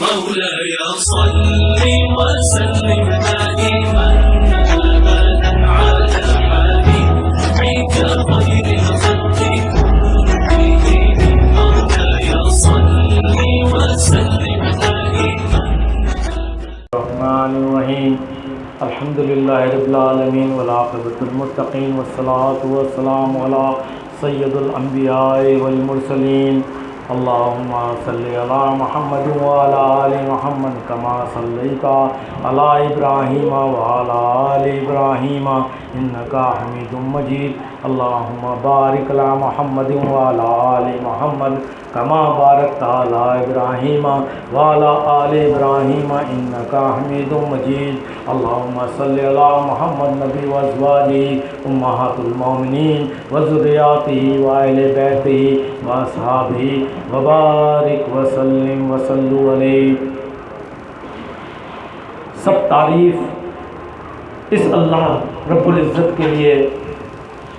مولاي صل وسلم دائما ابدا على حبيبك خير الخلق كلهم. مولاي صل وسلم دائما. الرحمن الرحیم الحمد للہ رب العالمین والعاقبۃ المتقین والصلاة والسلام علی سید الانبیاء والمرسلین اللهم صل على محمد وعلى آل محمد كما صليت على إبراهيم وعلى آل إبراهيم إنك حميد مجيد. اللهم بارك على محمد وعلى آل محمد كما باركت على إبراهيم وعلى آل إبراهيم إنك حميد مجيد. اللهم صل على محمد نبي وأزواجه أمهات المؤمنين وذرياته وأهل بيته و اہل وبارک وسلم وسلو علیہ سب تعریف اس اللہ رب العزت کے لیے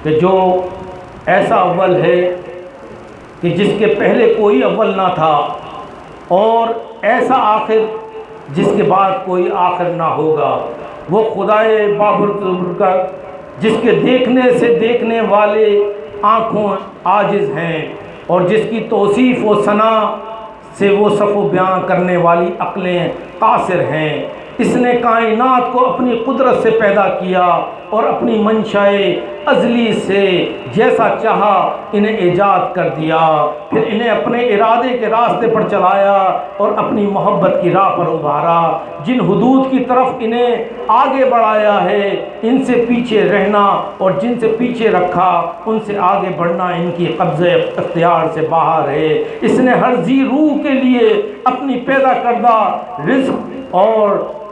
کہ جو ایسا اول ہے کہ جس کے پہلے کوئی اول نہ تھا اور ایسا آخر جس کے بعد کوئی آخر نہ ہوگا، وہ خدائے بابر کا جس کے دیکھنے سے دیکھنے والے آنکھوں عاجز ہیں۔ اور جس کی توصیف و ثنا سے وہ صف و بیان کرنے والی عقلیں قاصر ہیں۔ اس نے کائنات کو اپنی قدرت سے پیدا کیا اور اپنی منشائے ازلی سے جیسا چاہا انہیں ایجاد کر دیا۔ پھر انہیں اپنے ارادے کے راستے پر چلایا اور اپنی محبت کی راہ پر ابھارا۔ جن حدود کی طرف انہیں آگے بڑھایا ہے، ان سے پیچھے رہنا اور جن سے پیچھے رکھا، ان سے آگے بڑھنا ان کی قبضے اختیار سے باہر ہے۔ اس نے ہر زی روح کے لیے اپنی پیدا کردہ رزق اور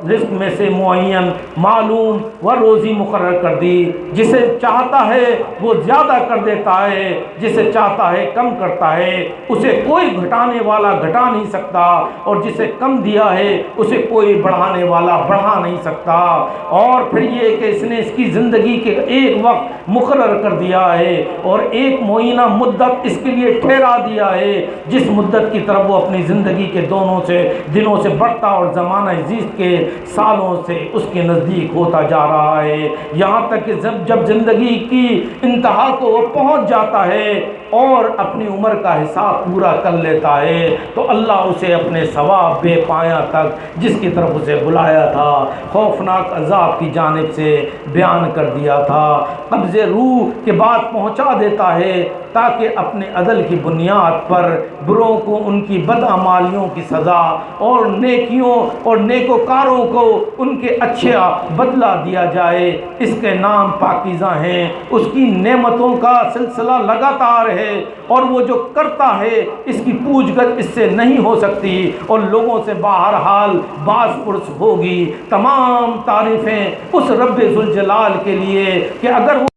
رزق میں سے معین، معلوم و روزی مقرر کر دی۔ جسے چاہتا ہے وہ زیادہ کر دیتا ہے، جسے چاہتا ہے کم کرتا ہے۔ اسے کوئی گھٹانے والا گھٹا نہیں سکتا اور جسے کم دیا ہے، اسے کوئی بڑھانے والا بڑھا نہیں سکتا۔ اور پھر یہ کہ اس نے اس کی زندگی کے ایک وقت مقرر کر دیا ہے اور ایک معینہ مدت اس کے لیے ٹھہرا دیا ہے۔ جس مدت کی طرف وہ اپنی زندگی کے دونوں سے دنوں سے بڑھتا اور زمانہ زیست کے سالوں سے اس کے نزدیک ہوتا جا رہا ہے۔ یہاں تک کہ جب جب زندگی کی انتہا کو وہ پہنچ جاتا ہے اور اپنی عمر کا حساب پورا کر لیتا ہے تو اللہ اسے اپنے ثواب بے پایا تک جس کی طرف اسے بلایا تھا، خوفناک عذاب کی جانب سے بیان کر دیا تھا۔ قبض روح کے بعد پہنچا دیتا ہے تاکہ اپنے عدل کی بنیاد پر بروں کو ان کی بدعمالیوں کی سزا اور نیکیوں اور نیکوکاروں کو ان کے اچھے بدلہ دیا جائے۔ اس کے نام پاکیزہ ہیں۔ اس کی نعمتوں کا سلسلہ لگاتار ہے۔ اور وہ جو کرتا ہے اس کی پوچھ گچھ اس سے نہیں ہو سکتی اور لوگوں سے باہر حال پرس ہوگی تمام تعریفیں اس رب ذوالجلال کے لیے کہ اگر وہ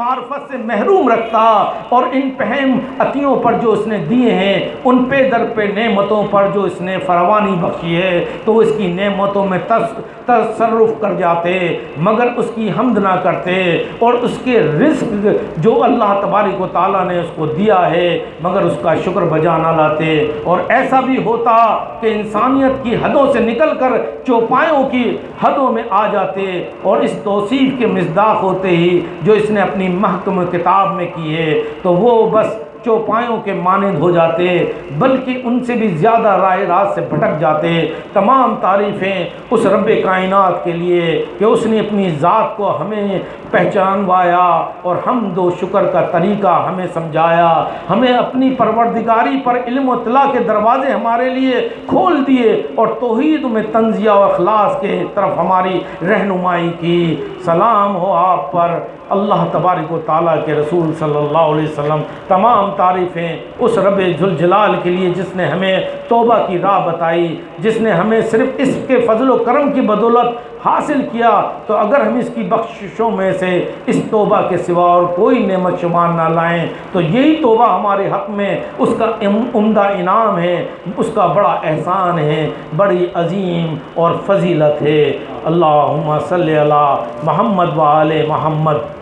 معرفت سے محروم رکھتا اور ان پہم عطیوں پر جو اس نے دیے ہیں، ان پہ در پہ نعمتوں پر جو اس نے فروانی بخشی ہے، تو اس کی نعمتوں میں تصرف کر جاتے، مگر اس کی حمد نہ کرتے اور اس کے رزق جو اللہ تبارک و تعالیٰ نے اس کو دیا ہے، مگر اس کا شکر بجا نہ لاتے۔ اور ایسا بھی ہوتا کہ انسانیت کی حدوں سے نکل کر چوپایوں کی حدوں میں آ جاتے اور اس توصیف کے مزداق ہوتے ہی جو اس نے اپنی محکم کتاب میں کی ہے تو وہ بس چوپایوں کے مانند ہو جاتے، بلکہ ان سے بھی زیادہ رائے راست سے بھٹک جاتے۔ تمام تعریفیں اس رب کائنات کے لیے کہ اس نے اپنی ذات کو ہمیں پہچانوایا اور حمد و شکر کا طریقہ ہمیں سمجھایا۔ ہمیں اپنی پروردگاری پر علم و اطلاع کے دروازے ہمارے لیے کھول دیے اور توحید میں تنزیہ و اخلاص کے طرف ہماری رہنمائی کی۔ سلام ہو آپ پر۔ اللہ تبارک و تعالیٰ کے رسول صلی اللہ علیہ وسلم تمام تعریفیں اس رب جلال کے لیے جس نے ہمیں توبہ کی راہ بتائی، جس نے ہمیں صرف اس کے فضل و کرم کی بدولت حاصل کیا، تو اگر ہم اس کی بخششوں میں سے اس توبہ کے سوا اور کوئی نعمت شمار نہ لائیں، تو یہی توبہ ہمارے حق میں اس کا عمدہ انعام ہے، اس کا بڑا احسان ہے، بڑی عظیم اور فضیلت ہے۔ اللہم صلی اللہ محمد و آل محمد۔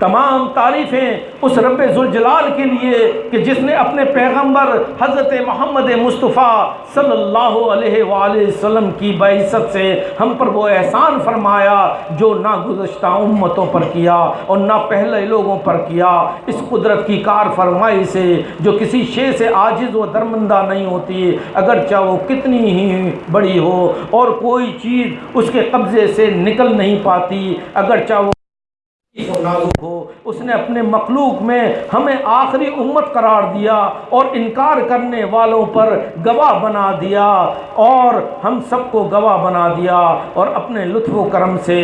تمام تعریفیں اس رب ذوالجلال کے لیے کہ جس نے اپنے پیغمبر حضرت محمد مصطفیٰ صلی اللہ علیہ وآلہ وسلم کی بعثت سے ہم پر وہ احسان فرمایا جو نہ گزشتہ امتوں پر کیا اور نہ پہلے لوگوں پر کیا۔ اس قدرت کی کار فرمائی سے جو کسی شے سے عاجز و درمندہ نہیں ہوتی، اگرچہ وہ کتنی ہی بڑی ہو اور کوئی چیز اس کے قبضے سے نکل نہیں پاتی، اگرچہ وہ نازک ہو۔ اس نے اپنے مخلوق میں ہمیں آخری امت قرار دیا اور انکار کرنے والوں پر گواہ بنا دیا اور ہم سب کو گواہ بنا دیا اور اپنے لطف و کرم سے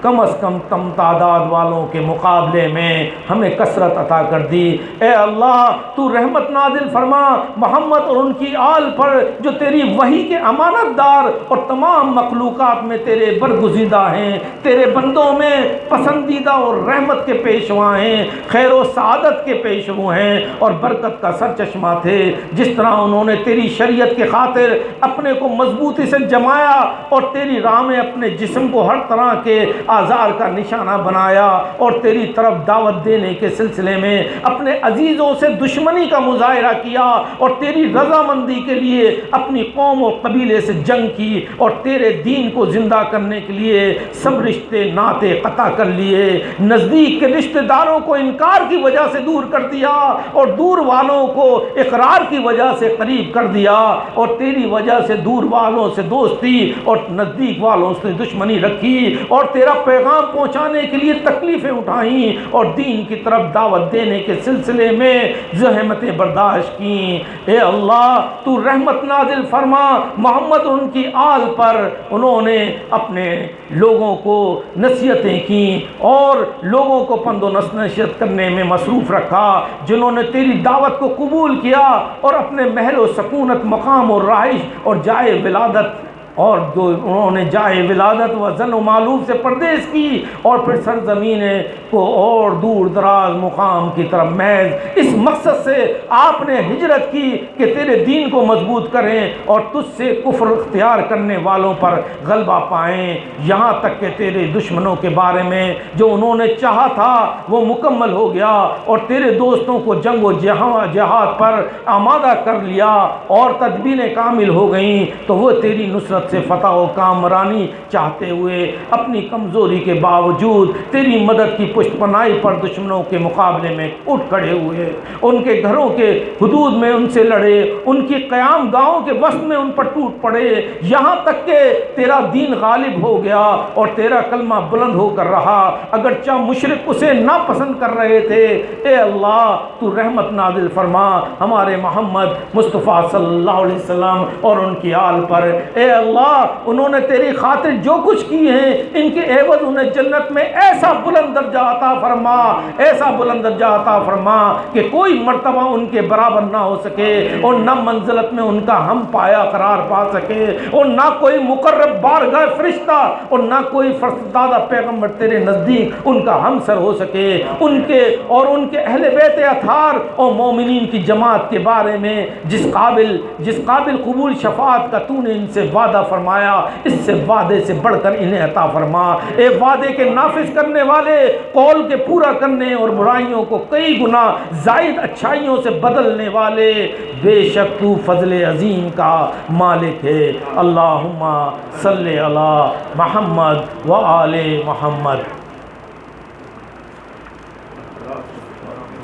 کم از کم کم تعداد والوں کے مقابلے میں ہمیں کثرت عطا کر دی۔ اے اللہ، تو رحمت نازل فرما، محمد اور ان کی آل پر جو تیری وہی کے امانت دار اور تمام مخلوقات میں تیرے برگزیدہ ہیں، تیرے بندوں میں پسندیدہ اور رحمت کے پیشوا ہیں، خیر و سعادت کے پیشو ہیں اور برکت کا سر چشمہ تھے۔ جس طرح انہوں نے تیری شریعت کے خاطر اپنے کو مضبوطی سے جمایا اور تیری راہ میں اپنے جسم کو ہر طرح کے آزار کا نشانہ بنایا اور تیری طرف دعوت دینے کے سلسلے میں اپنے عزیزوں سے دشمنی کا مظاہرہ کیا اور تیری رضامندی کے لیے اپنی قوم و قبیلے سے جنگ کی اور تیرے دین کو زندہ کرنے کے لیے سب رشتے ناطے قطع کر لیے۔ نزدیک کے رشتہ داروں کو انکار کی وجہ سے دور کر دیا اور دور والوں کو اقرار کی وجہ سے قریب کر دیا اور تیری وجہ سے دور والوں سے دوستی اور نزدیک والوں سے دشمنی رکھی اور تیرا پیغام پہنچانے کے لیے تکلیفیں اٹھائیں اور دین کی طرف دعوت دینے کے سلسلے میں زحمتیں برداشت کیں۔ اے اللہ، تو رحمت نازل فرما۔ محمد ان کی آل پر انہوں نے اپنے لوگوں کو نصیحتیں کیں اور لوگوں کو پند و نصیحت کرنے میں مصروف رکھا، جنہوں نے تیری دعوت کو قبول کیا اور اپنے محل و سکونت، مقام اور رہائش اور جائے ولادت اور جو انہوں نے جائے ولادت و زن و معلوم سے پردیش کی اور پھر سرزمین کو اور دور دراز مقام کی طرف محض اس مقصد سے آپ نے ہجرت کی کہ تیرے دین کو مضبوط کریں اور تجھ سے کفر اختیار کرنے والوں پر غلبہ پائیں۔ یہاں تک کہ تیرے دشمنوں کے بارے میں جو انہوں نے چاہا تھا وہ مکمل ہو گیا اور تیرے دوستوں کو جنگ و جہاں جہاد پر آمادہ کر لیا اور تدبیریں کامل ہو گئیں تو وہ تیری نصرت سے فتح و کامرانی چاہتے ہوئے اپنی کمزوری کے باوجود تیری مدد کی پشت پناہی پر دشمنوں کے مقابلے میں اٹھ کھڑے ہوئے۔ ان کے گھروں کے حدود میں ان سے لڑے، ان کی قیام گاؤں کے وسط میں ان پر ٹوٹ پڑے۔ یہاں تک کہ تیرا دین غالب ہو گیا اور تیرا کلمہ بلند ہو کر رہا۔ اگرچہ مشرق اسے ناپسند کر رہے تھے، اے اللہ، تو رحمت نازل فرما۔ ہمارے محمد مصطفیٰ صلی اللہ علیہ وسلم اور ان کی آل پر۔ اے اللہ اللہ، انہوں نے تیری خاطر جو کچھ کی ہیں، ان کے عوض انہیں جنت میں ایسا بلند درجہ عطا فرما، ایسا بلند درجہ عطا فرما کہ کوئی مرتبہ ان کے برابر نہ ہو سکے اور نہ منزلت میں ان کا ہم پایا قرار پا سکے اور نہ کوئی مقرب بارگاہ فرشتہ اور نہ کوئی فرستادہ پیغمبر تیرے نزدیک ان کا ہم سر ہو سکے۔ ان کے اور ان کے اہل بیت اتھار اور مومنین کی جماعت کے بارے میں جس قابل جس قابل قبول شفاعت کا تو نے ان سے وعدہ وعدہ فرمایا، اس سے وعدے سے بڑھ کر انہیں عطا فرما۔ اے وعدے کے نافذ کرنے والے، قول کے پورا کرنے اور برائیوں کو کئی گنا زائد اچھائیوں سے بدلنے والے، بے شک تو فضل عظیم کا مالک ہے۔ اللہم صلی علی محمد و آل محمد۔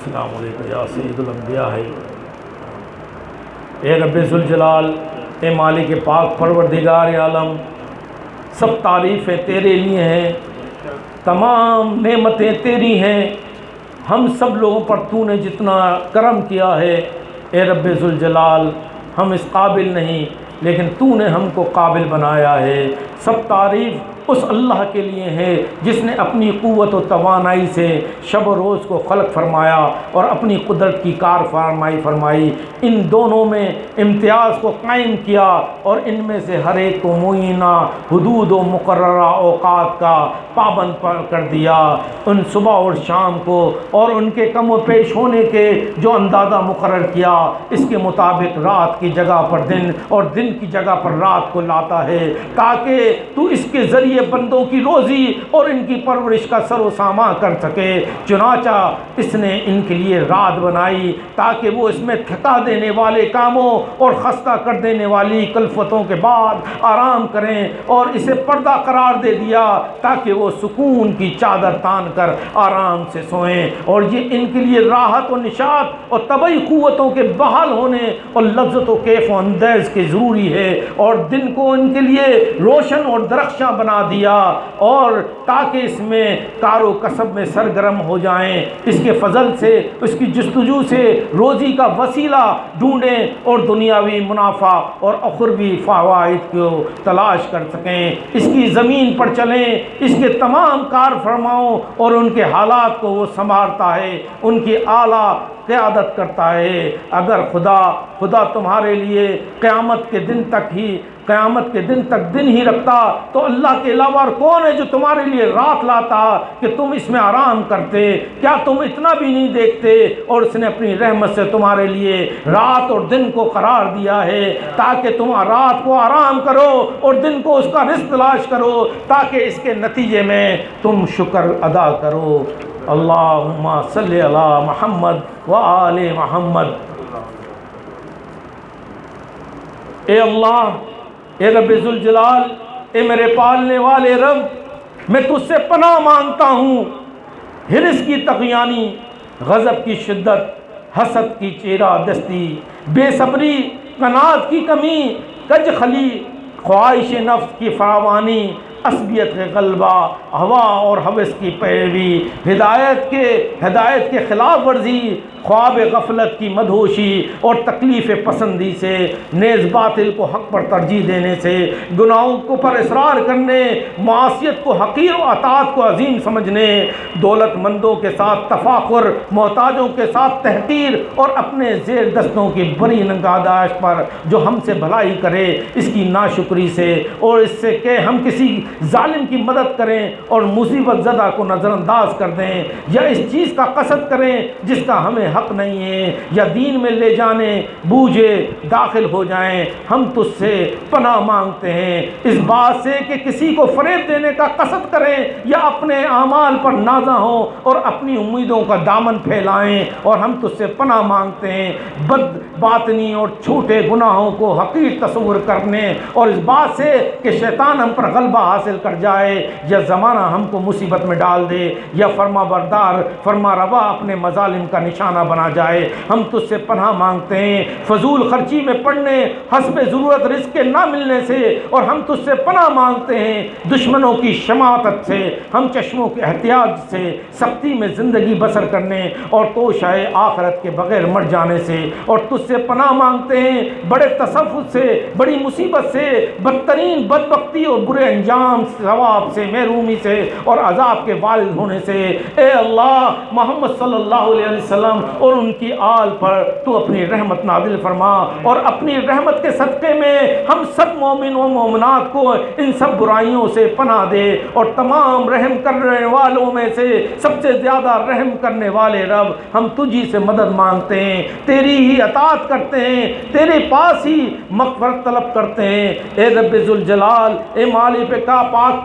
السلام علیکم یا سید الانبیاء۔ ہے اے رب ذوالجلال اے مالک پاک، پروردگار عالم، سب تعریفیں تیرے لیے ہیں، تمام نعمتیں تیری ہیں، ہم سب لوگوں پر تو نے جتنا کرم کیا ہے، اے رب ذوالجلال، ہم اس قابل نہیں، لیکن تو نے ہم کو قابل بنایا ہے۔ سب تعریف اس اللہ کے لیے ہے جس نے اپنی قوت و توانائی سے شب و روز کو خلق فرمایا اور اپنی قدرت کی کار فرمائی فرمائی۔ ان دونوں میں امتیاز کو قائم کیا اور ان میں سے ہر ایک کو معینہ حدود و مقررہ اوقات کا پابند کر دیا۔ ان صبح اور شام کو اور ان کے کم و پیش ہونے کے جو اندازہ مقرر کیا، اس کے مطابق رات کی جگہ پر دن اور دن کی جگہ پر رات کو لاتا ہے تاکہ تو اس کے ذریعے بندوں کی روزی اور ان کی پرورش کا سر و ساما کر سکے۔ چنانچہ اس نے ان کے لیے رات بنائی تاکہ وہ اس میں تھکا دینے والے کاموں اور خستہ کر دینے والی کلفتوں کے بعد آرام کریں اور اسے پردہ قرار دے دیا تاکہ وہ سکون کی چادر تان کر آرام سے سوئیں۔ اور یہ ان کے لیے راحت و نشاط اور طبعی قوتوں کے بحال ہونے اور لذت و کیف و اندیز کے ضروری ہے۔ اور دن کو ان کے لیے روشن اور درخشاں بنا دیا اور تاکہ اس میں کار و کسب میں سرگرم ہو جائیں، اس کے فضل سے، اس کی جستجو سے روزی کا وسیلہ ڈھونڈیں اور دنیاوی منافع اور اخروی فوائد کو تلاش کر سکیں۔ اس کی زمین پر چلیں، اس کے تمام کار فرماؤں اور ان کے حالات کو وہ سنبھالتا ہے، ان کی اعلیٰ قیادت کرتا ہے۔ اگر خدا خدا تمہارے لیے قیامت کے دن تک ہی قیامت کے دن تک دن ہی رکھتا تو اللہ کے علاوہ اور کون ہے جو تمہارے لیے رات لاتا کہ تم اس میں آرام کرتے؟ کیا تم اتنا بھی نہیں دیکھتے اور اس نے اپنی رحمت سے تمہارے لیے رات اور دن کو قرار دیا ہے تاکہ تم رات کو آرام کرو اور دن کو اس کا رزق تلاش کرو تاکہ اس کے نتیجے میں تم شکر ادا کرو۔ اللہم صلی علی محمد و آل محمد۔ اے اللہ اے رب ذوالجلال، اے میرے پالنے والے رب، میں تجھ سے پناہ مانگتا ہوں۔ ہرس کی تقیانی، غضب کی شدت، حسد کی چیرہ دستی، بے صبری، قناعت کی کمی، کج خلی، خواہش نفس کی فراوانی عصبیت کے غلبہ، ہوا اور حوث کی پیروی، ہدایت کے ہدایت کے خلاف ورزی، خواب غفلت کی مدھوشی اور تکلیف پسندی سے، نیز باطل کو حق پر ترجیح دینے سے، گناہوں کو پر اصرار کرنے معاشیت کو حقیر و اطاعت کو عظیم سمجھنے، دولت مندوں کے ساتھ تفاخر، محتاجوں کے ساتھ تحقیر اور اپنے زیر دستوں کی بڑی نگاداشت پر جو ہم سے بھلائی کرے، اس کی ناشکری سے اور اس سے کہ ہم کسی ظالم کی مدد کریں اور مصیبت زدہ کو نظر انداز کر دیں یا اس چیز کا قصد کریں جس کا ہمیں حق نہیں ہے یا دین میں لے جانے بوجھے داخل ہو جائیں ہم تجھ سے پناہ مانگتے ہیں اس بات سے کہ کسی کو فریب دینے کا قصد کریں یا اپنے اعمال پر نازا ہوں اور اپنی امیدوں کا دامن پھیلائیں اور ہم تجھ سے پناہ مانگتے ہیں بد باطنی اور چھوٹے گناہوں کو حقیر تصور کرنے اور اس بات سے کہ شیطان ہم پر غلبہ حاصل حاصل کر جائے یا زمانہ ہم کو مصیبت میں ڈال دے یا فرما بردار، فرما روا اپنے مظالم کا نشانہ بنا جائے۔ ہم تجھ سے پناہ مانگتے ہیں، فضول خرچی میں پڑنے حسب ضرورت رزق کے نہ ملنے سے۔ اور ہم تجھ سے پناہ مانگتے ہیں، دشمنوں کی شماعت سے، ہم چشموں کے احتیاط سے، سختی میں زندگی بسر کرنے اور توشائے آخرت کے بغیر مر جانے سے۔ اور تجھ سے پناہ مانگتے ہیں، بڑے تصفت سے، بڑی مصیبت سے، بدترین، بدبختی اور برے انجام تمام ثواب سے، محرومی سے اور عذاب کے والد ہونے سے، اے اللہ، محمد صلی اللہ علیہ وسلم اور ان کی آل پر تو اپنی رحمت نازل فرما اور اپنی رحمت کے صدقے میں ہم سب مومن و مومنات کو ان سب برائیوں سے پناہ دے اور تمام رحم کرنے والوں میں سے سب سے زیادہ رحم کرنے والے رب ہم تجھی سے مدد مانگتے ہیں، تیری ہی اطاعت کرتے ہیں، تیرے پاس ہی مغفرت طلب کرتے ہیں۔ اے رب ذوالجلال، اے مالی پہ کا پاک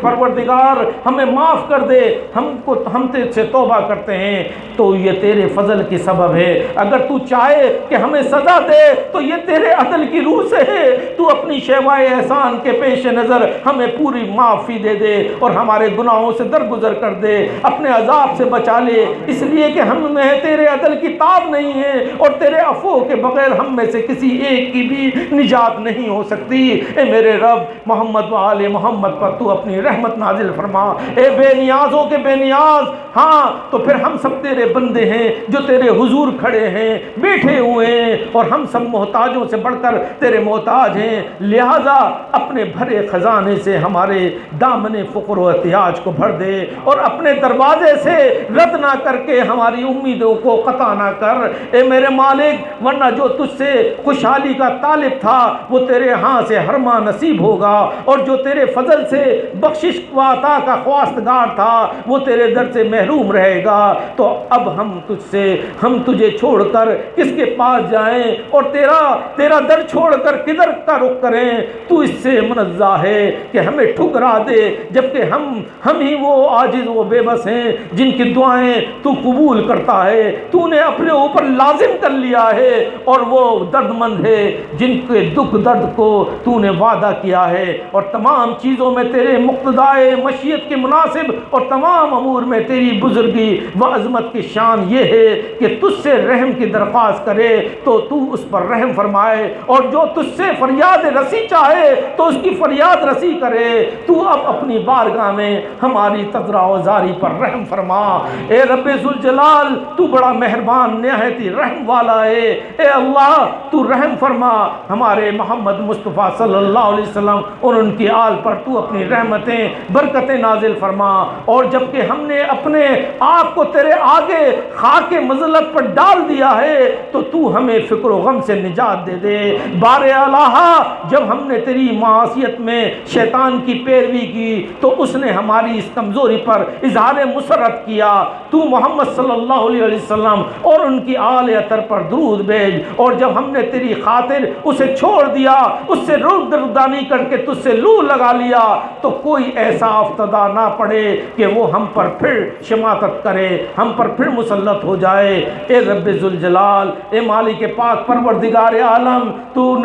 پروردگار، ہمیں معاف کر دے۔ ہم کو ہم تجھ سے توبہ کرتے ہیں۔ تو یہ تیرے فضل کی سبب ہے۔ اگر تو چاہے کہ ہمیں سزا دے، تو یہ تیرے عدل کی روح سے ہے۔ تو اپنی شیوائے احسان کے پیش نظر ہمیں پوری معافی دے دے اور ہمارے گناہوں سے درگزر کر دے۔ اپنے عذاب سے بچا لے۔ اس لیے کہ ہم میں تیرے عدل کی تاب نہیں ہے اور تیرے افو کے بغیر ہم میں سے کسی ایک کی بھی نجات نہیں ہو سکتی۔ اے میرے رب، محمد و آل محمد محمد پر تو اپنی رحمت نازل فرما۔ اے بے نیازوں کے بے نیاز ہاں تو پھر ہم سب تیرے بندے ہیں جو تیرے حضور کھڑے ہیں، بیٹھے ہوئے ہیں، اور ہم سب محتاجوں سے بڑھ کر تیرے محتاج ہیں۔ لہٰذا اپنے بھرے خزانے سے ہمارے دامن فقر و احتیاج کو بھر دے، اور اپنے دروازے سے رد نہ کر کے ہماری امیدوں کو قطع نہ کر۔ اے میرے مالک، ورنہ جو تجھ سے خوشحالی کا طالب تھا، وہ تیرے ہاں سے ہرما نصیب ہوگا، اور جو تیرے فضل سے بخشش و عطا کا خواستگار تھا، وہ تیرے در سے محروم رہے گا۔ تو اب ہم تجھ سے، ہم تجھے چھوڑ کر کس کے پاس جائیں؟ اور تیرا تیرا در چھوڑ کر کدھر کا رخ کریں؟ تو اس سے منزہ ہے کہ ہمیں ٹھکرا دے، جبکہ ہم ہم ہی وہ عاجز و بے بس ہیں جن کی دعائیں تو قبول کرتا ہے۔ تو نے اپنے اوپر لازم کر لیا ہے اور وہ درد مند ہے، جن کے دکھ درد کو تو نے وعدہ کیا ہے۔ اور تمام چیز چیزوں میں تیرے مقتدائے مشیت کے مناسب اور تمام امور میں تیری بزرگی و عظمت کی شان یہ ہے کہ تجھ سے رحم کی درخواست کرے تو تو اس پر رحم فرمائے اور جو تجھ سے فریاد رسی چاہے تو اس کی فریاد رسی کرے۔ تو اب اپنی بارگاہ میں ہماری تذرا و زاری پر رحم فرما۔ اے رب ذوالجلال، تو بڑا مہربان، نہایتی رحم والا ہے۔ اے اللہ، تو رحم فرما۔ ہمارے محمد مصطفیٰ صلی اللہ علیہ وسلم اور ان کی آل پر تو اپنی رحمتیں، برکتیں نازل فرما۔ اور جبکہ ہم نے اپنے آپ کو تیرے آگے خاک مذلت پر ڈال دیا ہے، تو تو ہمیں فکر و غم سے نجات دے دے۔ بار الہ جب ہم نے تیری معاشیت میں شیطان کی پیروی کی، تو اس نے ہماری اس کمزوری پر اظہار مسرت کیا۔ تو محمد صلی اللہ علیہ وسلم اور ان کی آل اطر پر درود بھیج۔ اور جب ہم نے تیری خاطر اسے چھوڑ دیا، اس سے رد ردانی کر کے تجھ سے لو لگا لی۔ لیا تو کوئی ایسا افتدا نہ پڑے کہ وہ ہم پر پھر شماتت کرے، ہم پر پھر مسلط ہو جائے۔ اے رب ذوالجلال، اے مالک پاک، پروردگار عالم، تو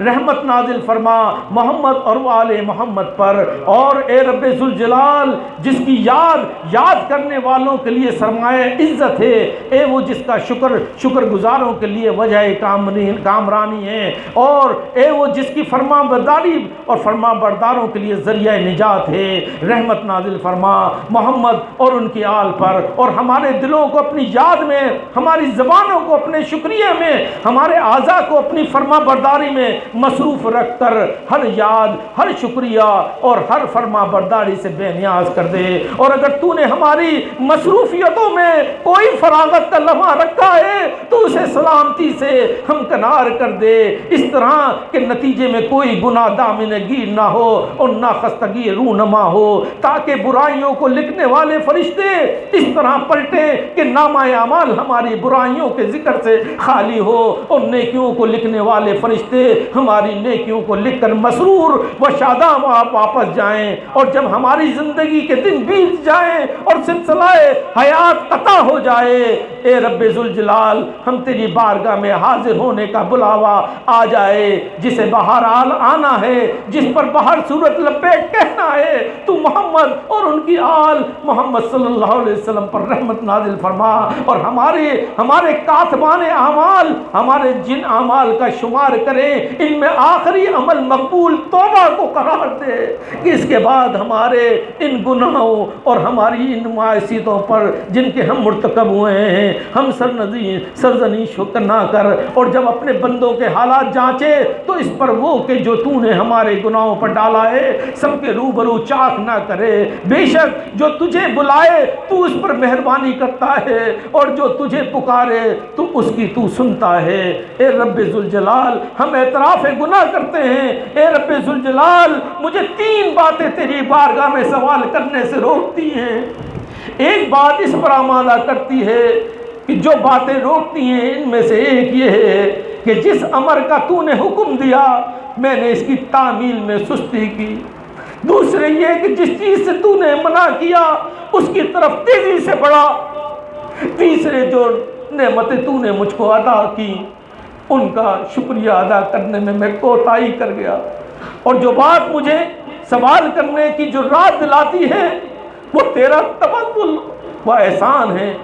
رحمت نازل فرما محمد اور آل محمد پر۔ اور اے رب ذوالجلال، جس کی یاد یاد کرنے والوں کے لیے سرمایہ عزت ہے، اے وہ جس کا شکر شکر گزاروں کے لیے وجہ کامرانی کامرانی ہے۔ اور اے وہ جس کی فرما برداری اور فرما برداروں کے لیے ذریعہ نجات ہے۔ رحمت نازل فرما۔ محمد اور ان کی آل پر۔ اور ہمارے دلوں کو اپنی یاد میں، ہماری زبانوں کو اپنے شکریہ میں، ہمارے اعضاء کو اپنی فرما برداری میں مصروف رکھ کر ہر یاد، ہر شکریہ اور ہر فرما برداری سے بے نیاز کر دے۔ اور اگر تو نے ہماری مصروفیتوں میں کوئی فراغت کا لمحہ رکھا ہے، تو اسے سلامتی سے ہم کنار کر دے۔ اس طرح کہ نتیجے میں کوئی گناہ دامن گیر نہ ہو اور نہ خستگی رونما ہو، تاکہ برائیوں کو لکھنے والے فرشتے اس طرح پلٹے کہ نامہ اعمال ہماری برائیوں کے ذکر سے خالی ہو۔ اور نیکیوں کو لکھنے والے فرشتے ہماری نیکیوں کو لکھ کر مسرور و شاداں واپس جائیں۔ اور جب ہماری زندگی کے دن بیت جائیں اور سلسلہ حیات قطع ہو جائے، اے رب ذوالجلال، ہم تیری بارگاہ میں حاضر ہونے کا بلاوا آ جائے، جسے بہرحال آنا ہے، جس پر بہر صورت لپیٹ کہنا ہے، تو محمد اور ان کی آل محمد صلی اللہ علیہ وسلم پر رحمت نازل فرما۔ اور ہمارے ہمارے کاتبان اعمال، ہمارے جن اعمال کا شمار کریں، ان میں آخری عمل مقبول توبہ کو قرار دے۔ کہ اس کے بعد ہمارے ان گناہوں اور ہماری ان معاشیتوں پر جن کے ہم مرتکب ہوئے ہیں، ہم سرنزی سرزنی شکر نہ کر۔ اور جب اپنے بندوں کے حالات جانچے، تو اس پر وہ کہ جو تو نے ہمارے گناہوں پر ڈالا ہے سب کے روبرو چاک نہ کرے۔ بے شک جو تجھے بلائے، تو اس پر مہربانی کرتا ہے، اور جو تجھے پکارے، تو اس کی تو سنتا ہے۔ اے رب ذوالجلال، ہم اعتراف گناہ کرتے ہیں۔ اے رب ذوالجلال، مجھے تین باتیں تیری بارگاہ میں سوال کرنے سے روکتی ہیں۔ ایک بات اس پر آمادہ کرتی ہے کہ جو باتیں روکتی ہیں، ان میں سے ایک یہ ہے کہ جس امر کا تو نے حکم دیا، میں نے اس کی تعمیل میں سستی کی۔ دوسرے یہ کہ جس چیز سے تو نے منع کیا، اس کی طرف تیزی سے بڑھا۔ تیسرے جو نعمتیں تو نے مجھ کو ادا کی، ان کا شکریہ ادا کرنے میں میں کوتاہی کر گیا۔ اور جو بات مجھے سوال کرنے کی جو رات دلاتی ہے، وہ تیرا تبدل و احسان ہے،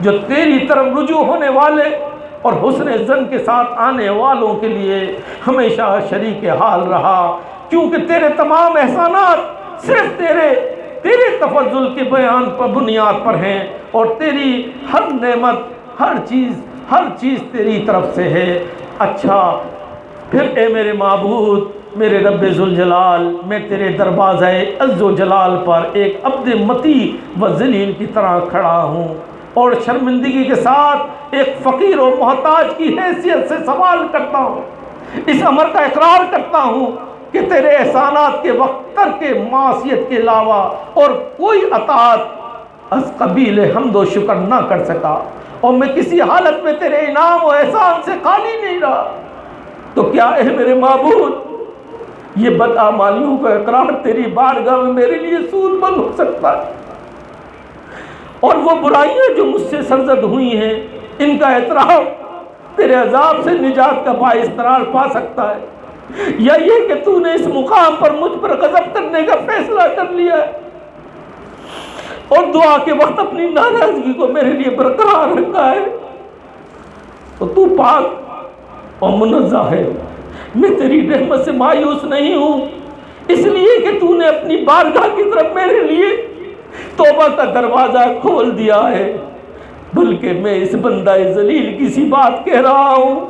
جو تیری طرف رجوع ہونے والے اور حسن زن کے ساتھ آنے والوں کے لیے ہمیشہ شریک حال رہا۔ کیونکہ تیرے تمام احسانات صرف تیرے تیرے تفضل کے بیان پر بنیاد پر ہیں اور تیری ہر نعمت، ہر چیز ہر چیز تیری طرف سے ہے۔ اچھا پھر اے میرے معبود، میرے رب ذوالجلال، میں تیرے دروازہ عز و جلال پر ایک عبد متی و ذلیل کی طرح کھڑا ہوں۔ اور شرمندگی کے ساتھ ایک فقیر و محتاج کی حیثیت سے سوال کرتا ہوں، اس امر کا اقرار کرتا ہوں کہ تیرے احسانات کے وقت تر کے معاشیت کے علاوہ اور کوئی اطاعت از قبیل حمد و شکر نہ کر سکا اور میں کسی حالت میں تیرے انعام و احسان سے خالی نہیں رہا۔ تو کیا اے میرے معبود، یہ بدعمالیوں کا اقرار تیری بارگاہ میں میرے لیے سود بند ہو سکتا ہے؟ اور وہ برائیاں جو مجھ سے سرزد ہوئی ہیں، ان کا اعتراف تیرے عذاب سے نجات کا باعث قرار پا سکتا ہے۔ یا یہ کہ تو نے اس مقام پر مجھ پر غضب کرنے کا فیصلہ کر لیا ہے۔ اور دعا کے وقت اپنی ناراضگی کو میرے لیے برقرار رکھا ہے۔ تو تو پاک اور منزہ ہے۔ میں تیری رحمت سے مایوس نہیں ہوں، اس لیے کہ تو نے اپنی بارگاہ کی طرف میرے لیے توبہ کا دروازہ کھول دیا ہے۔ بلکہ میں اس بندہ ذلیل کسی بات کہہ رہا ہوں،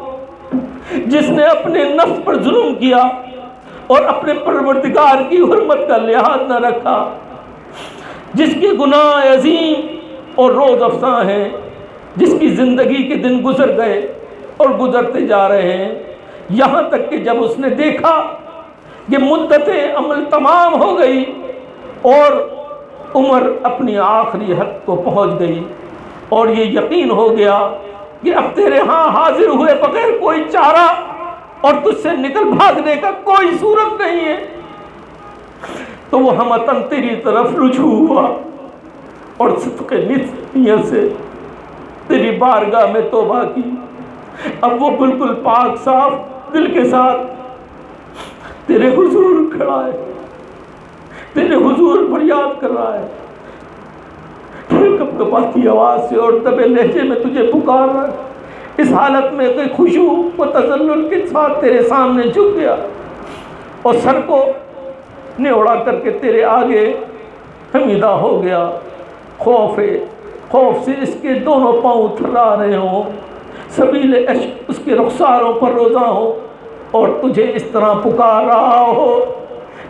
جس نے اپنے نفس پر ظلم کیا اور اپنے پروردگار کی حرمت کا لحاظ نہ رکھا، جس کے گناہ عظیم اور روز افساں ہیں، جس کی زندگی کے دن گزر گئے اور گزرتے جا رہے ہیں۔ یہاں تک کہ جب اس نے دیکھا کہ مدت عمل تمام ہو گئی اور عمر اپنی آخری حد کو پہنچ گئی اور یہ یقین ہو گیا کہ اب تیرے ہاں حاضر ہوئے بغیر کوئی چارہ اور تجھ سے نکل بھاگنے کا کوئی صورت نہیں ہے۔ تو وہ ہمتن تیری طرف رجوع ہوا اور صدق نیت سے تیری بارگاہ میں توبہ کی۔ اب وہ بالکل پاک صاف دل کے ساتھ تیرے حضور کھڑا ہے۔ تیرے حضور فریاد کر رہا ہے۔ کپ کپاتی آواز سے اور دبے لہجے میں تجھے پکار رہا ہے۔ اس حالت میں کوئی خوشو و تزلل کے ساتھ تیرے سامنے جھک گیا۔ اور سر کو نوڑا کر کے تیرے آگے حمیدہ ہو گیا۔ خوف ہے، خوف سے اس کے دونوں پاؤں تھرا رہے ہوں۔ سبیل عشق اس کے رخساروں پر روزہ ہو اور تجھے اس طرح پکار رہا ہو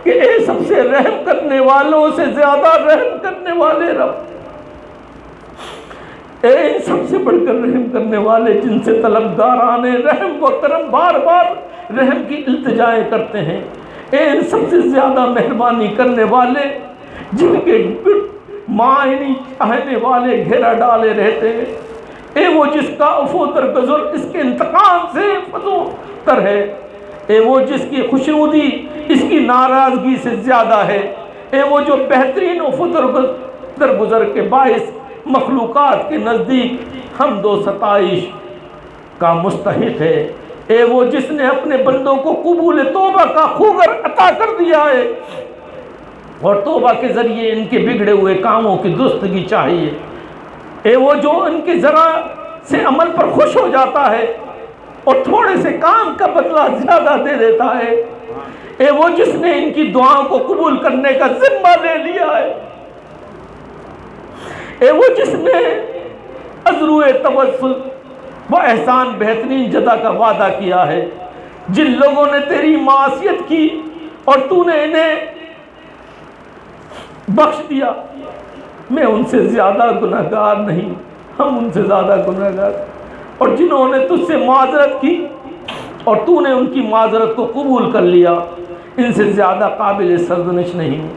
کہ اے سب سے رحم کرنے والوں سے زیادہ رحم کرنے والے رب۔ اے سب سے بڑھ کر رحم کرنے والے جن سے طلبگاران رحم و کرم بار بار رحم کی التجائیں کرتے ہیں۔ اے سب سے زیادہ مہربانی کرنے والے جن کے معنی چاہنے والے گھیرا ڈالے رہتے ہیں۔ اے وہ جس کا افو در گزر اس کے انتقام سے فضو تر ہے۔ اے وہ جس کی خوشنودی، اس کی ناراضگی سے زیادہ ہے، اے وہ جو بہترین افو در گزر کے باعث مخلوقات کے نزدیک ہم دو ستائش کا مستحق ہے۔ اے وہ جس نے اپنے بندوں کو قبول توبہ کا خوگر عطا کر دیا ہے، اور توبہ کے ذریعے ان کے بگڑے ہوئے کاموں کی درستگی چاہیے۔ اے وہ جو ان کے ذرا سے عمل پر خوش ہو جاتا ہے اور تھوڑے سے کام کا بدلہ زیادہ دے دیتا ہے۔ اے وہ جس نے ان کی دعاؤں کو قبول کرنے کا ذمہ لے لیا ہے۔ اے وہ جس نے ازرو توسل وہ احسان بہترین جدا کا وعدہ کیا ہے۔ جن لوگوں نے تیری معاشیت کی اور تو نے انہیں بخش دیا۔ میں ان سے زیادہ گناہ گار نہیں، ہم ان سے زیادہ گناہ گار اور جنہوں نے تجھ سے معذرت کی اور تو نے ان کی معذرت کو قبول کر لیا، ان سے زیادہ قابل سرزنش نہیں۔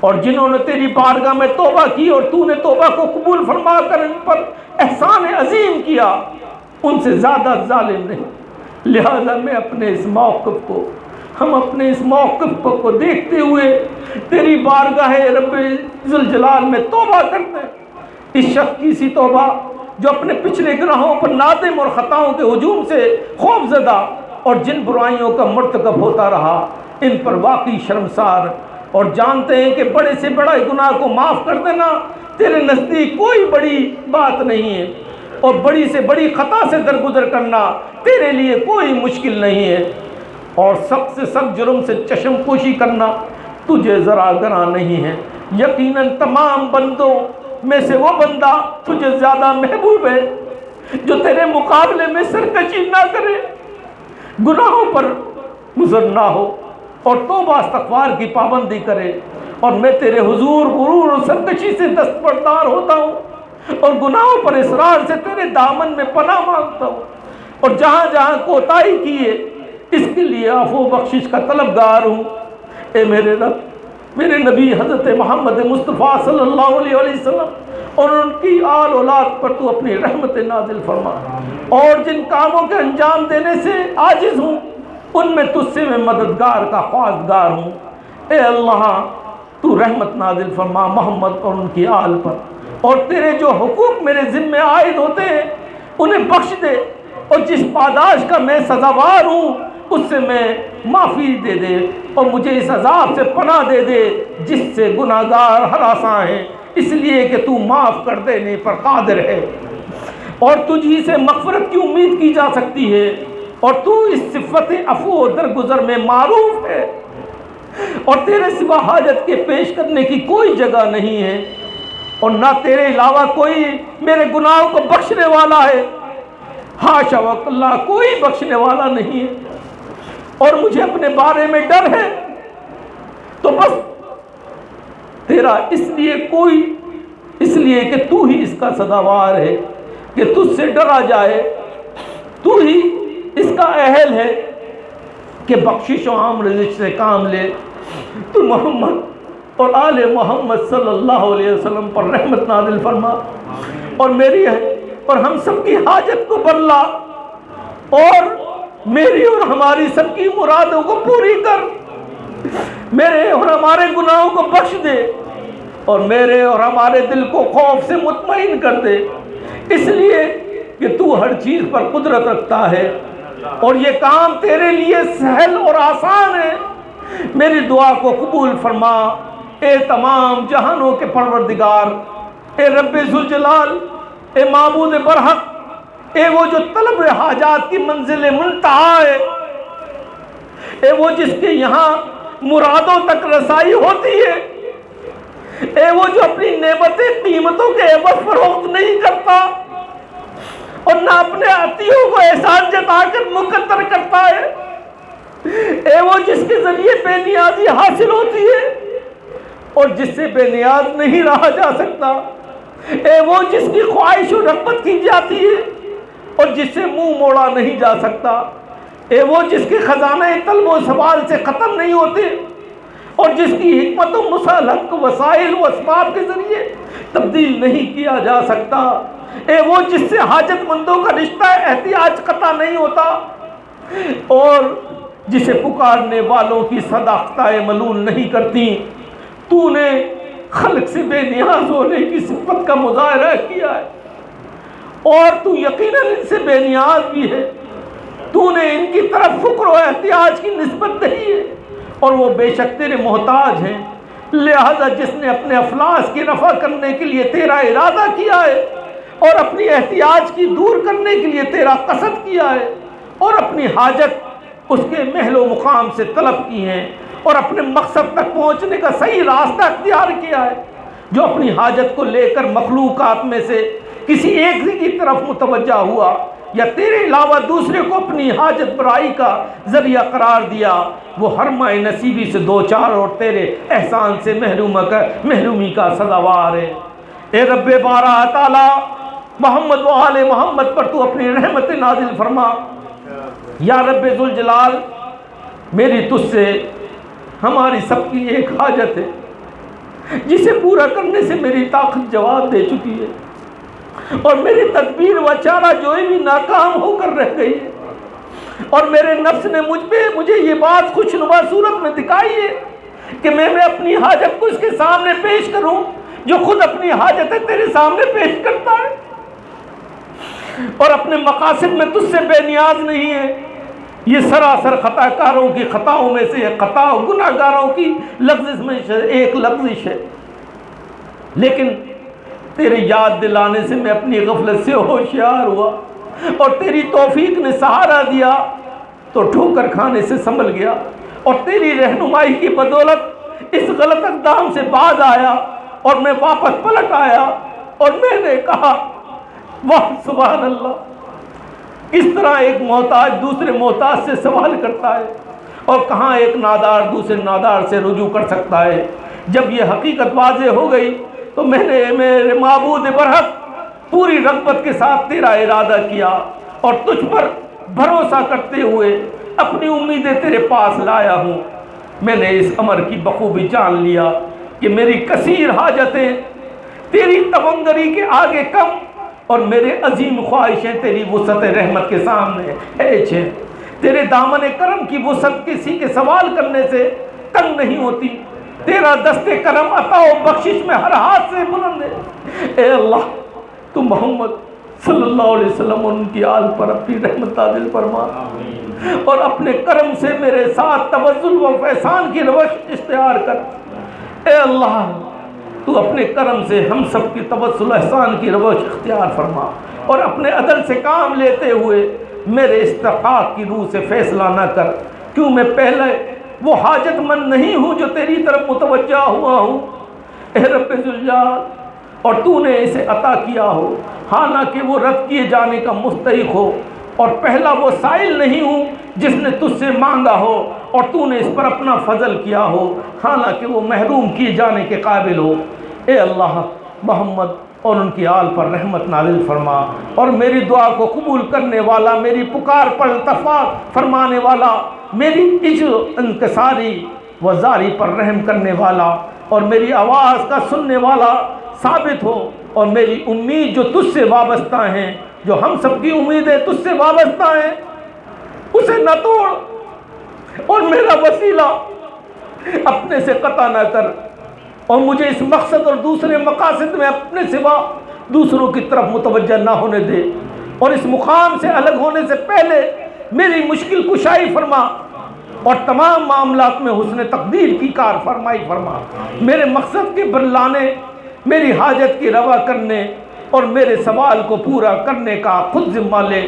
اور جنہوں نے تیری بارگاہ میں توبہ کی اور تو نے توبہ کو قبول فرما کر ان پر احسان عظیم کیا، ان سے زیادہ ظالم نہیں۔ لہذا میں اپنے اس موقف کو، ہم اپنے اس موقف کو دیکھتے ہوئے تیری بارگاہ رب ذوالجلال میں توبہ کرتے ہیں۔ اس شخص کی سی توبہ جو اپنے پچھلے گناہوں پر نادم اور خطاؤں کے ہجوم سے خوف زدہ اور جن برائیوں کا مرتکب ہوتا رہا، ان پر واقعی شرمسار۔ اور جانتے ہیں کہ بڑے سے بڑا گناہ کو معاف کر دینا تیرے نزدیک کوئی بڑی بات نہیں ہے۔ اور بڑی سے بڑی خطا سے درگزر کرنا تیرے لیے کوئی مشکل نہیں ہے۔ اور سخت سے سخت جرم سے چشم پوشی کرنا تجھے ذرا گنا نہیں ہے۔ یقیناً تمام بندوں میں سے وہ بندہ تجھے زیادہ محبوب ہے جو تیرے مقابلے میں سرکشی نہ کرے، گناہوں پر گزر نہ ہو اور توبہ استغفار کی پابندی کرے۔ اور میں تیرے حضور، غرور اور سرکشی سے دستبردار ہوتا ہوں اور گناہوں پر اصرار سے تیرے دامن میں پناہ مانگتا ہوں۔ اور جہاں جہاں کوتاہی کیے، اس کے لیے آفو بخشش کا طلبگار ہوں۔ اے میرے رب میرے نبی حضرت محمد مصطفیٰ صلی اللہ علیہ وسلم اور ان کی آل اولاد پر تو اپنی رحمت نازل فرما۔ اور جن کاموں کے انجام دینے سے عاجز ہوں، ان میں تجھ سے میں مددگار کا خواستگار ہوں۔ اے اللہ، تو رحمت نازل فرما محمد اور ان کی آل پر۔ اور تیرے جو حقوق میرے ذمے عائد ہوتے ہیں، انہیں بخش دے۔ اور جس پاداش کا میں سزاوار ہوں اس سے میں معافی دے دے اور مجھے اس عذاب سے پناہ دے دے جس سے گناہ گار ہراساں ہیں۔ اس لیے کہ تو معاف کر دینے پر قادر ہے۔ اور تجھی سے مغفرت کی امید کی جا سکتی ہے۔ اور تو اس صفت افو درگزر میں معروف ہے۔ اور تیرے سوا حاجت کے پیش کرنے کی کوئی جگہ نہیں ہے۔ اور نہ تیرے علاوہ کوئی میرے گناہوں کو بخشنے والا ہے۔ ہاشا وق اللہ کوئی بخشنے والا نہیں ہے۔ اور مجھے اپنے بارے میں ڈر ہے۔ تو بس، تیرا اس لیے کوئی، اس لیے کہ تو ہی اس کا سداوار ہے کہ تجھ سے ڈرا جائے۔ تو ہی اس کا اہل ہے کہ بخشش و عام رزق سے کام لے۔ تو محمد اور آل محمد صلی اللہ علیہ وسلم پر رحمت نازل فرما۔ اور میری ہے، اور ہم سب کی حاجت کو بدلا اور میری اور ہماری سب کی مرادوں کو پوری کر۔ میرے اور ہمارے گناہوں کو بخش دے۔ اور میرے اور ہمارے دل کو خوف سے مطمئن کر دے۔ اس لیے کہ تو ہر چیز پر قدرت رکھتا ہے۔ اور یہ کام تیرے لیے سہل اور آسان ہے۔ میری دعا کو قبول فرما۔ اے تمام جہانوں کے پروردگار، اے رب ذوالجلال، اے معبود برحق اے وہ جو طلب حاجات کی منزل منتہا ہے، اے وہ جس کے یہاں مرادوں تک رسائی ہوتی ہے، اے وہ جو اپنی نعمتیں قیمتوں کے عوض فروخت نہیں کرتا اور نہ اپنے عطیوں کو احسان جتا کر مقدر کرتا ہے، اے وہ جس کے ذریعے بے نیازی حاصل ہوتی ہے اور جس سے بے نیاز نہیں رہا جا سکتا، اے وہ جس کی خواہش و رغبت کی جاتی ہے۔ اور جس سے منہ موڑا نہیں جا سکتا، اے وہ جس کے خزانہ طلب و سوال سے ختم نہیں ہوتے اور جس کی حکمت و مسلق وسائل و اسباب کے ذریعے تبدیل نہیں کیا جا سکتا، اے وہ جس سے حاجت مندوں کا رشتہ احتیاج قطع نہیں ہوتا اور جسے پکارنے والوں کی صداقتہ ملول نہیں کرتی، تو نے خلق سے بے نیاز ہونے کی صفت کا مظاہرہ کیا ہے۔ اور تو یقیناً ان سے بے نیاز بھی ہے۔ تو نے ان کی طرف فکر و احتیاج کی نسبت نہیں ہے۔ اور وہ بے شک تیرے محتاج ہیں۔ لہذا جس نے اپنے افلاس کی رفع کرنے کے لیے تیرا ارادہ کیا ہے اور اپنی احتیاج کی دور کرنے کے لیے تیرا قصد کیا ہے اور اپنی حاجت اس کے محل و مقام سے طلب کی ہیں اور اپنے مقصد تک پہنچنے کا صحیح راستہ اختیار کیا ہے، جو اپنی حاجت کو لے کر مخلوقات میں سے کسی ایک کی طرف متوجہ ہوا یا تیرے علاوہ دوسرے کو اپنی حاجت برائی کا ذریعہ قرار دیا، وہ ہر ماہ نصیبی سے دو چار اور تیرے احسان سے محروم کا محرومی کا سزاوار ہے۔ اے رب بارہ تعالی، محمد و آل محمد پر تو اپنی رحمت نازل فرما۔ یا رب ذوالجلال، میری تجھ سے ہماری سب کی ایک حاجت ہے، جسے پورا کرنے سے میری طاقت جواب دے چکی ہے۔ اور میری تدبیر و چارہ جو بھی ناکام ہو کر رہ گئی ہے۔ اور میرے نفس نے مجھ پہ مجھے یہ بات خوش نما صورت میں دکھائی ہے کہ میں میں اپنی حاجت کو اس کے سامنے پیش کروں جو خود اپنی حاجت ہے تیرے سامنے پیش کرتا ہے۔ اور اپنے مقاصد میں تجھ سے بے نیاز نہیں ہے۔ یہ سراسر خطا کاروں کی خطاؤں میں سے خطا گناہ گاروں کی لفظ میں ایک لفظش ہے۔ لیکن تیرے یاد دلانے سے میں اپنی غفلت سے ہوشیار ہوا اور تیری توفیق نے سہارا دیا تو ٹھوکر کھانے سے سنبھل گیا اور تیری رہنمائی کی بدولت اس غلط اقدام سے باز آیا اور میں واپس پلٹ آیا اور میں نے کہا، واہ، سبحان اللہ۔ اس طرح ایک محتاج دوسرے محتاج سے سوال کرتا ہے اور کہاں ایک نادار دوسرے نادار سے رجوع کر سکتا ہے؟ جب یہ حقیقت واضح ہو گئی تو میں نے میرے معبود برحق پوری رغبت کے ساتھ تیرا ارادہ کیا اور تجھ پر بھروسہ کرتے ہوئے اپنی امیدیں تیرے پاس لایا ہوں۔ میں نے اس امر کی بخوبی جان لیا کہ میری کثیر حاجتیں تیری تونگری کے آگے کم اور میرے عظیم خواہشیں تیری وسعت رحمت کے سامنے ایچ ہیں۔ تیرے دامن کرم کی وسعت کسی کے سوال کرنے سے تنگ نہیں ہوتی۔ تیرا دست کرم عطا و بخشش میں ہر ہاتھ سے بلند ہے۔ اے اللہ تو محمد صلی اللہ علیہ وسلم ان کی آل پر اپنی رحمت نازل فرما۔ اور اپنے کرم سے میرے ساتھ توزل و فیضان کی روش اشتہار کر۔ اے اللہ تو اپنے کرم سے ہم سب کی توسل احسان کی روش اختیار فرما۔ اور اپنے عدل سے کام لیتے ہوئے میرے استحقاق کی روح سے فیصلہ نہ کر۔ کیوں میں پہلے وہ حاجت مند نہیں ہوں جو تیری طرف متوجہ ہوا ہوں۔ اے رب ذوالجلال اور تو نے اسے عطا کیا ہو۔ ہاں، حالانکہ وہ رد کیے جانے کا مستحق ہو۔ اور پہلا وہ سائل نہیں ہوں جس نے تجھ سے مانگا ہو۔ اور تو نے اس پر اپنا فضل کیا ہو۔ ہاں، حالانکہ وہ محروم کیے جانے کے قابل ہو۔ اے اللہ، محمد اور ان کی آل پر رحمت نازل فرما اور میری دعا کو قبول کرنے والا، میری پکار پر التفاق فرمانے والا، میری عجو انکساری و زاری پر رحم کرنے والا اور میری آواز کا سننے والا ثابت ہو اور میری امید جو تجھ سے وابستہ ہیں، جو ہم سب کی امیدیں تجھ سے وابستہ ہیں، اسے نہ توڑ اور میرا وسیلہ اپنے سے قطع نہ کر۔ اور مجھے اس مقصد اور دوسرے مقاصد میں اپنے سوا دوسروں کی طرف متوجہ نہ ہونے دے۔ اور اس مقام سے الگ ہونے سے پہلے میری مشکل کشائی فرما اور تمام معاملات میں حسن تقدیر کی کار فرمائی فرما۔ میرے مقصد کے برلانے میری حاجت کی روا کرنے اور میرے سوال کو پورا کرنے کا خود ذمہ لے۔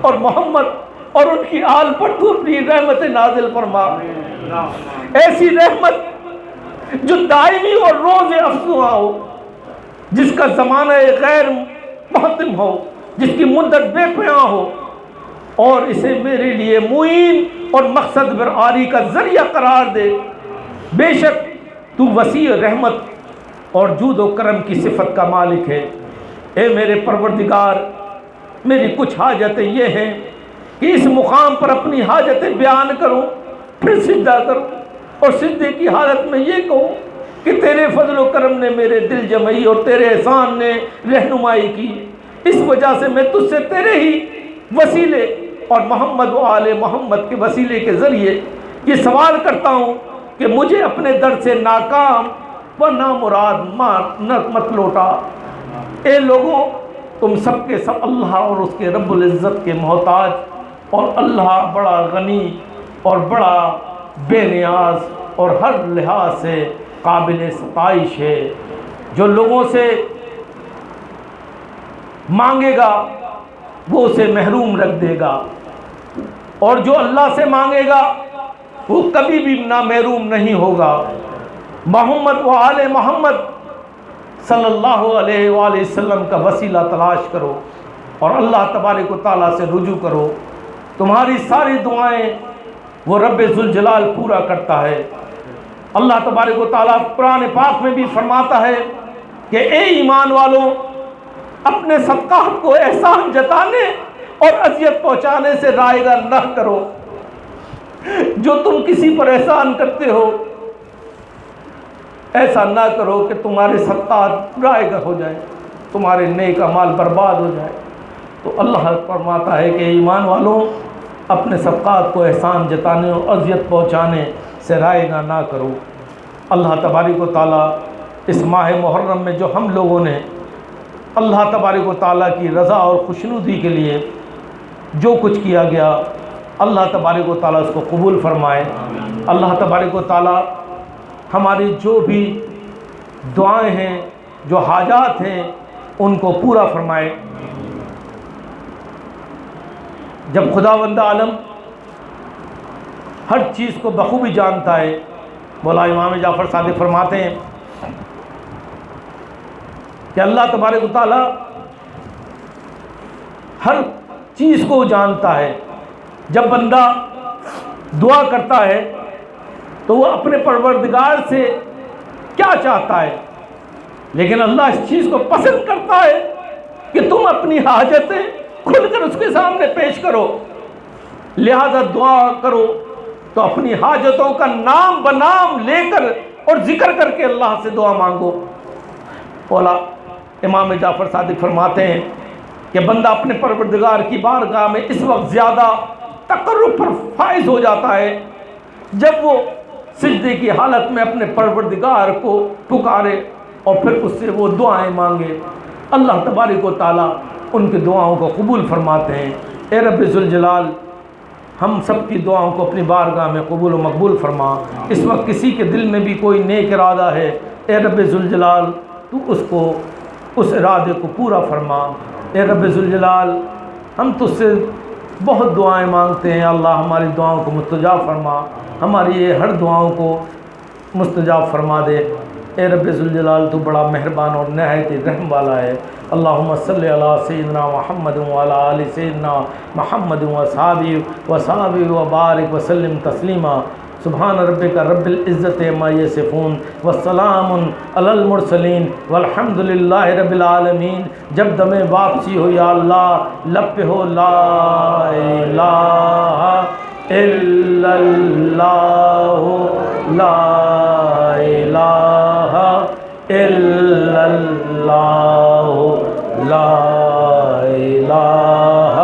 اور محمد اور ان کی آل پر تو اپنی رحمت نازل فرما۔ ایسی رحمت جو دائمی اور روز افزوا ہو، جس کا زمانہ غیر محتم ہو، جس کی مدت بے پیاں ہو، اور اسے میرے لیے معین اور مقصد برآری کا ذریعہ قرار دے۔ بے شک تو وسیع رحمت اور جود و کرم کی صفت کا مالک ہے۔ اے میرے پروردگار، میری کچھ حاجتیں یہ ہیں کہ اس مقام پر اپنی حاجتیں بیان کروں، پھر سجدہ کروں۔ اور سجدے کی حالت میں یہ کہوں کہ تیرے فضل و کرم نے میرے دل جمعی اور تیرے احسان نے رہنمائی کی۔ اس وجہ سے میں تجھ سے تیرے ہی وسیلے اور محمد و آل محمد کے وسیلے کے ذریعے یہ سوال کرتا ہوں کہ مجھے اپنے در سے ناکام و نامراد مار مت لوٹا۔ اے لوگوں، تم سب کے سب اللہ اور اس کے رب العزت کے محتاج اور اللہ بڑا غنی اور بڑا بے نیاز اور ہر لحاظ سے قابل ستائش ہے۔ جو لوگوں سے مانگے گا، وہ اسے محروم رکھ دے گا۔ اور جو اللہ سے مانگے گا، وہ کبھی بھی نہ محروم نہیں ہوگا۔ محمد و آل محمد صلی اللہ علیہ وآلہ وسلم کا وسیلہ تلاش کرو اور اللہ تبارک و تعالیٰ سے رجوع کرو۔ تمہاری ساری دعائیں وہ رب ذوالجلال پورا کرتا ہے۔ اللہ تبارک و تعالیٰ قرآن پاک میں بھی فرماتا ہے کہ اے ایمان والوں اپنے صدقات کو احسان جتانے اور اذیت پہنچانے سے رائے گا نہ کرو۔ جو تم کسی پر احسان کرتے ہو، ایسا نہ کرو کہ تمہارے صدقات رائے گا ہو جائے، تمہارے نیک مال برباد ہو جائے۔ تو اللہ فرماتا ہے کہ ایمان والوں اپنے صدقات کو احسان جتانے اور اذیت پہنچانے سے رائے گا نہ کرو۔ اللہ تبارک و تعالیٰ اس ماہ محرم میں جو ہم لوگوں نے اللہ تبارک و تعالیٰ کی رضا اور خوشنودی کے لیے جو کچھ کیا گیا، اللہ تبارک و تعالیٰ اس کو قبول فرمائے۔ اللہ تبارک و تعالیٰ ہماری جو بھی دعائیں ہیں، جو حاجات ہیں، ان کو پورا فرمائے۔ جب خدا بند عالم ہر چیز کو بخوبی جانتا ہے، مولا امام جعفر صادق فرماتے ہیں کہ اللہ تبارک و تعالیٰ ہر چیز کو جانتا ہے۔ جب بندہ دعا کرتا ہے تو وہ اپنے پروردگار سے کیا چاہتا ہے؟ لیکن اللہ اس چیز کو پسند کرتا ہے کہ تم اپنی حاجتیں کھل کر اس کے سامنے پیش کرو۔ لہذا دعا کرو تو اپنی حاجتوں کا نام بنام لے کر اور ذکر کر کے اللہ سے دعا مانگو۔ بولا امام جعفر صادق فرماتے ہیں کہ بندہ اپنے پروردگار کی بارگاہ میں اس وقت زیادہ تقرب پر فائز ہو جاتا ہے جب وہ سجدے کی حالت میں اپنے پروردگار کو پکارے اور پھر اس سے وہ دعائیں مانگے۔ اللہ تبارک و تعالیٰ ان کی دعاؤں کو قبول فرماتے ہیں۔ اے رب ذوالجلال، ہم سب کی دعاؤں کو اپنی بارگاہ میں قبول و مقبول فرما۔ اس وقت کسی کے دل میں بھی کوئی نیک ارادہ ہے، اے رب ذوالجلال، تو اس کو، اس ارادے کو پورا فرما۔ اے رب ذوالجلال، ہم تجھ سے بہت دعائیں مانگتے ہیں۔ اللہ ہماری دعاؤں کو مستجاب فرما۔ ہماری یہ ہر دعاؤں کو مستجاب فرما دے۔ اے رب ذوالجلال، تو بڑا مہربان اور نہایت رحم والا ہے۔ اللہم صلی علی سیدنا محمد وعلی آل سیدنا محمد و صحابی و صحابی و بارک وسلم تسلیما۔ سبحان ربک رب العزت ما یصفون والسلام علی المرسلین۔ والحمد للہ رب العالمین۔ جب دم واپسی ہو یا اللہ، لب پہ ہو لا الہ الا اللہ، لا الہ إلا لا إله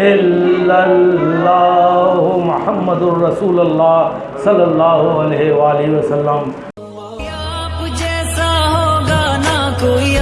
إلا الله محمد الرسول اللہ صلی اللہ علیہ وآلہ وسلم آپ جیسا ہوگا نہ کوئی